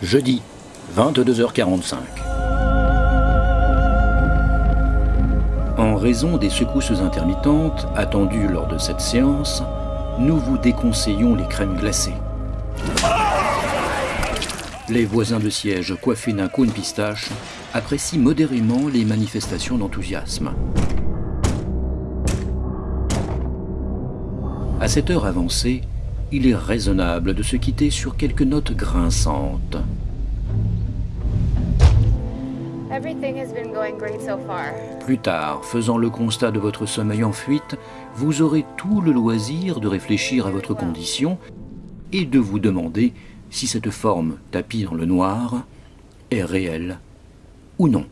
Jeudi, 22h45. En raison des secousses intermittentes attendues lors de cette séance, nous vous déconseillons les crèmes glacées. Les voisins de siège coiffés d'un cône pistache apprécient modérément les manifestations d'enthousiasme. À cette heure avancée, il est raisonnable de se quitter sur quelques notes grinçantes. Plus tard, faisant le constat de votre sommeil en fuite, vous aurez tout le loisir de réfléchir à votre condition et de vous demander si cette forme tapie dans le noir est réelle ou non.